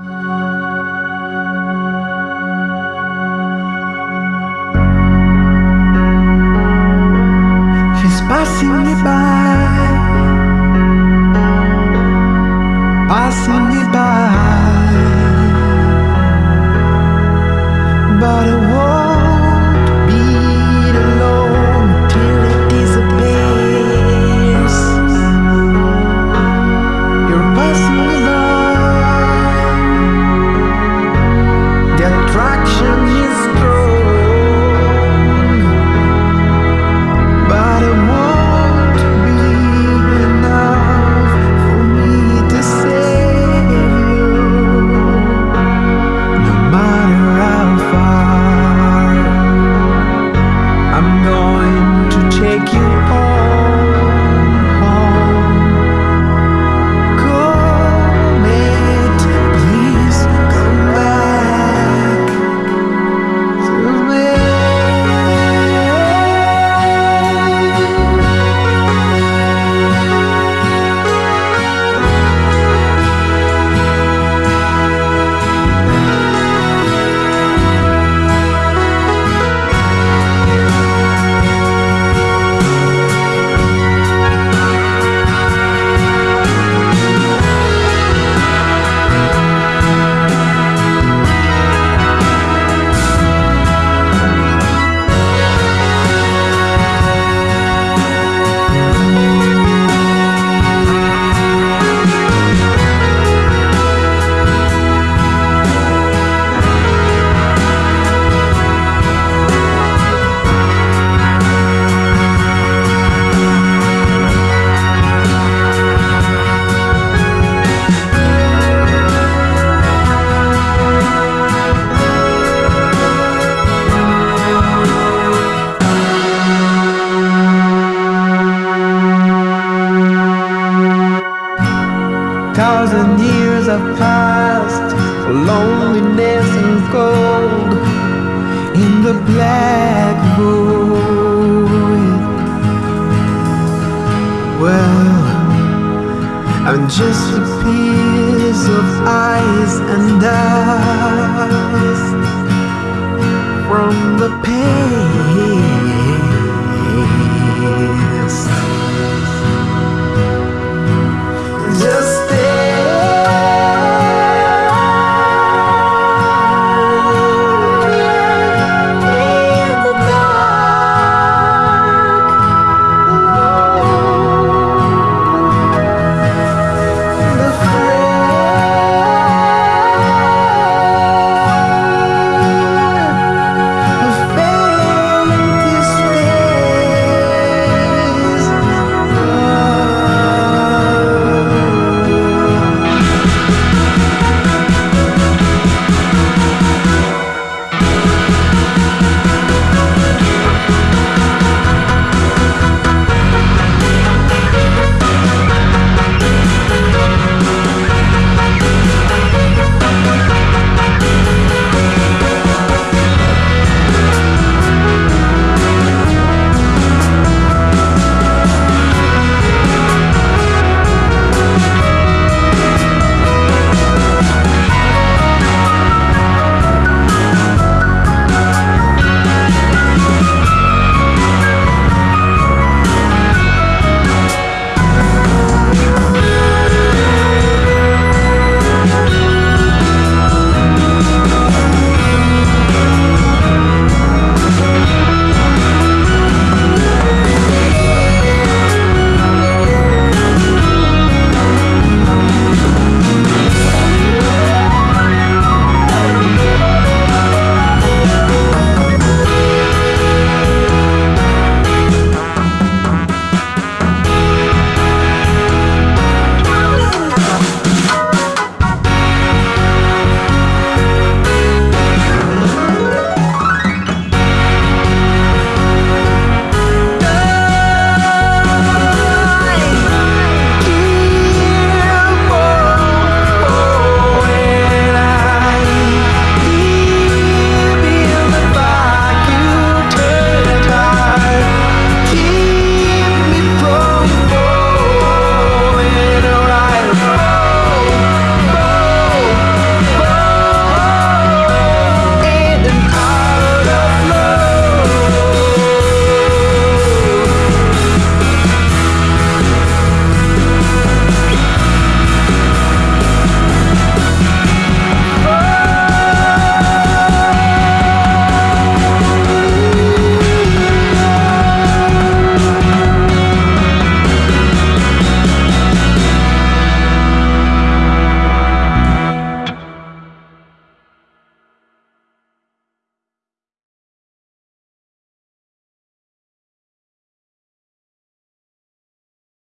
She's passing me by, passing me by, Thousand years have passed for loneliness and cold in the black void. Well, I'm just a piece of ice and dust from the pain.